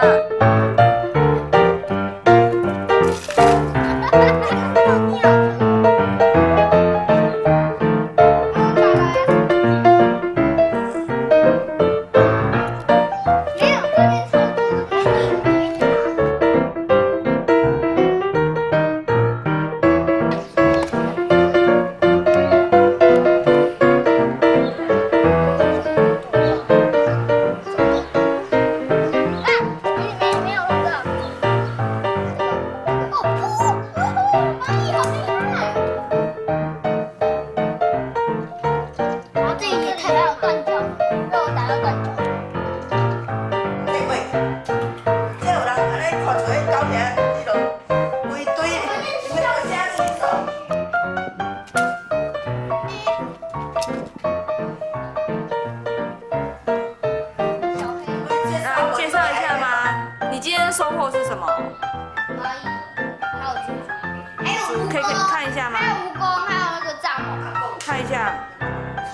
的收获是什么？蚂蚁，还有蜘蛛，还有蜈可以可以蚣，看一下吗还有蜈蚣，还有那个蚱蜢，看一下，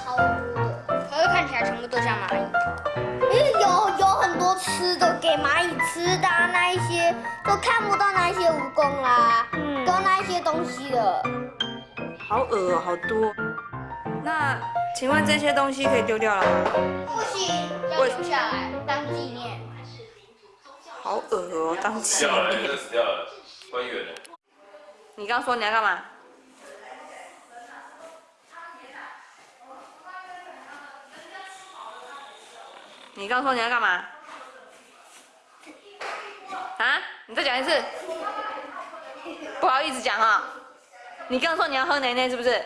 超多的。可是看起来全部都像蚂蚁。因为有有很多吃的给蚂蚁吃的、啊，那一些都看不到那一些蜈蚣啦，嗯都那一些东西了。好恶哦，好多。那请问这些东西可以丢掉了吗？不行，要留下来当纪念。好恶哦，当纪掉了，念这。死掉了，关远了。你刚说你要干嘛？你刚说你要干嘛？啊？你再讲一次。不好意思讲啊、你刚说你要喝奶奶是不是？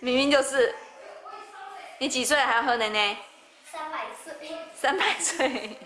明明就是。你几岁了还要喝奶奶？三百岁，三百岁。